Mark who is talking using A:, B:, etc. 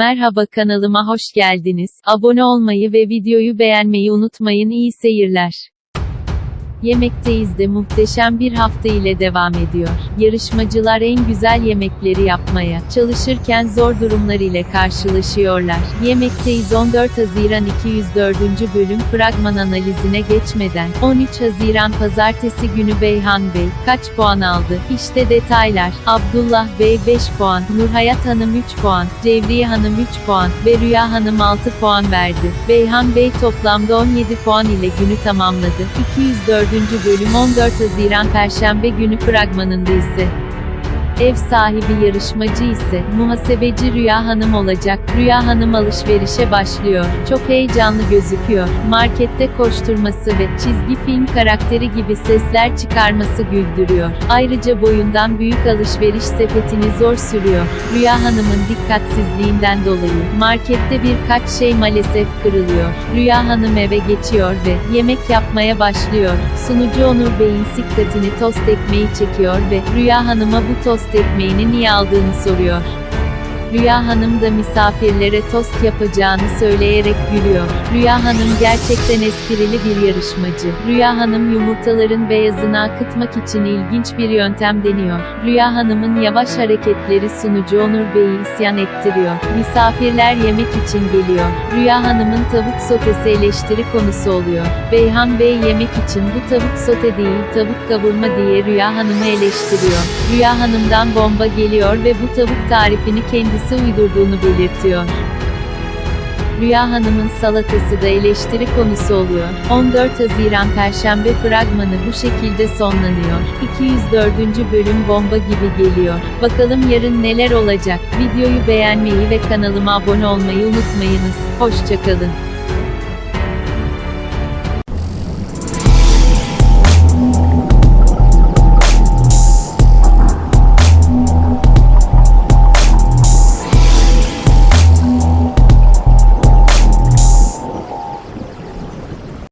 A: Merhaba kanalıma hoş geldiniz. Abone olmayı ve videoyu beğenmeyi unutmayın. İyi seyirler. Yemekteyiz de muhteşem bir hafta ile devam ediyor. Yarışmacılar en güzel yemekleri yapmaya çalışırken zor durumlar ile karşılaşıyorlar. Yemekteyiz 14 Haziran 204. bölüm fragman analizine geçmeden 13 Haziran pazartesi günü Beyhan Bey kaç puan aldı? İşte detaylar. Abdullah Bey 5 puan, Nurhayat Hanım 3 puan, Cevriye Hanım 3 puan ve Rüya Hanım 6 puan verdi. Beyhan Bey toplamda 17 puan ile günü tamamladı. 204. bölüm 14 Haziran Perşembe günü fragmanında ise Ev sahibi yarışmacı ise muhasebeci Rüya Hanım olacak. Rüya Hanım alışverişe başlıyor. Çok heyecanlı gözüküyor. Markette koşturması ve çizgi film karakteri gibi sesler çıkarması güldürüyor. Ayrıca boyundan büyük alışveriş sepetini zor sürüyor. Rüya Hanım'ın dikkatsizliğinden dolayı markette birkaç şey maalesef kırılıyor. Rüya Hanım eve geçiyor ve yemek yapmaya başlıyor. Sunucu Onur Bey'in dikkatini tost ekmeği çekiyor ve Rüya Hanım'a bu tost ekmeğini niye aldığını soruyor. Rüya Hanım da misafirlere tost yapacağını söyleyerek gülüyor. Rüya Hanım gerçekten esprili bir yarışmacı. Rüya Hanım yumurtaların beyazını akıtmak için ilginç bir yöntem deniyor. Rüya Hanım'ın yavaş hareketleri sunucu Onur Bey'i isyan ettiriyor. Misafirler yemek için geliyor. Rüya Hanım'ın tavuk sotesi eleştiri konusu oluyor. Beyhan Bey yemek için bu tavuk sote değil tavuk kavurma diye Rüya Hanım'ı eleştiriyor. Rüya Hanım'dan bomba geliyor ve bu tavuk tarifini kendisi uydurduğunu belirtiyor. Rüya Hanım'ın salatası da eleştiri konusu oluyor. 14 Haziran Perşembe fragmanı bu şekilde sonlanıyor. 204. bölüm bomba gibi geliyor. Bakalım yarın neler olacak? Videoyu beğenmeyi ve kanalıma abone olmayı unutmayınız. Hoşçakalın.